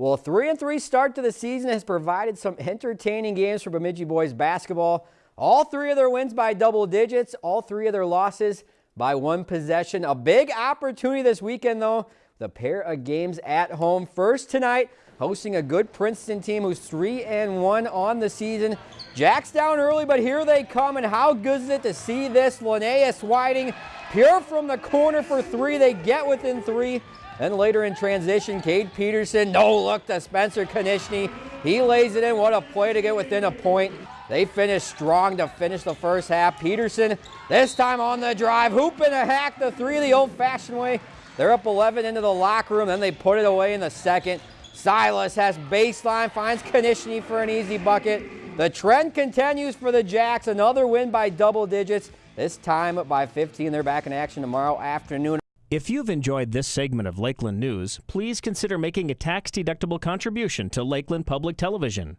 Well, a 3 and 3 start to the season has provided some entertaining games for Bemidji boys basketball. All three of their wins by double digits, all three of their losses by one possession. A big opportunity this weekend, though, the pair of games at home. First tonight, hosting a good Princeton team who's 3 and 1 on the season. Jack's down early, but here they come, and how good is it to see this? Linnaeus Whiting, pure from the corner for three. They get within three. Then later in transition, Cade Peterson, no look to Spencer Konishny. He lays it in. What a play to get within a point. They finish strong to finish the first half. Peterson, this time on the drive, hooping a hack the three the old-fashioned way. They're up 11 into the locker room, then they put it away in the second. Silas has baseline, finds Konishny for an easy bucket. The trend continues for the Jacks. Another win by double digits, this time by 15. They're back in action tomorrow afternoon. If you've enjoyed this segment of Lakeland News, please consider making a tax-deductible contribution to Lakeland Public Television.